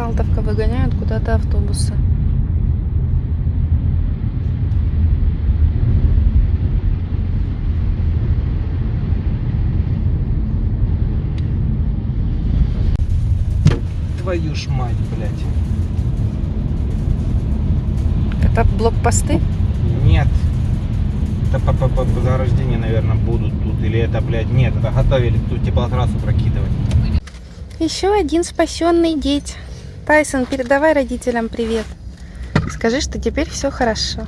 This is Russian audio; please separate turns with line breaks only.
Салтовка выгоняют куда-то автобусы.
Твою ж мать, блядь.
Это блокпосты?
Нет. Это по, по, по заграждения, наверное, будут тут. Или это, блядь, нет, это готовили тут теплотрассу прокидывать.
Еще один спасенный деть. Тайсон, передавай родителям привет. Скажи, что теперь все хорошо.